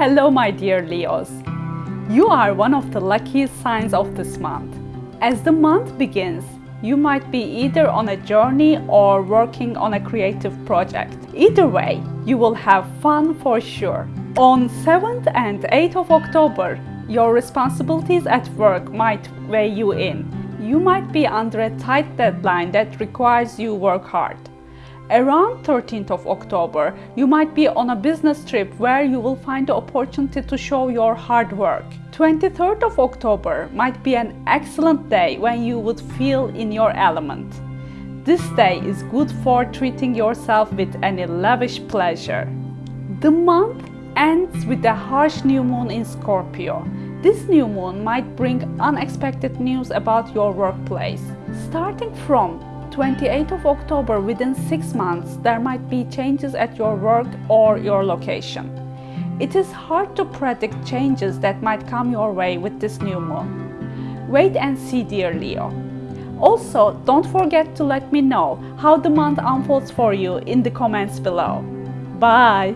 Hello my dear Leos. You are one of the luckiest signs of this month. As the month begins, you might be either on a journey or working on a creative project. Either way, you will have fun for sure. On 7th and 8th of October, your responsibilities at work might weigh you in. You might be under a tight deadline that requires you work hard. Around 13th of October, you might be on a business trip where you will find the opportunity to show your hard work. 23rd of October might be an excellent day when you would feel in your element. This day is good for treating yourself with any lavish pleasure. The month ends with a harsh new moon in Scorpio. This new moon might bring unexpected news about your workplace. Starting from 28th of October, within six months, there might be changes at your work or your location. It is hard to predict changes that might come your way with this new moon. Wait and see, dear Leo. Also, don't forget to let me know how the month unfolds for you in the comments below. Bye!